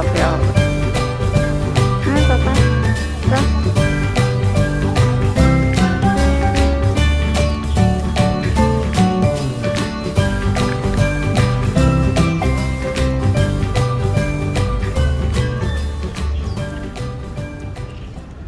不要了了。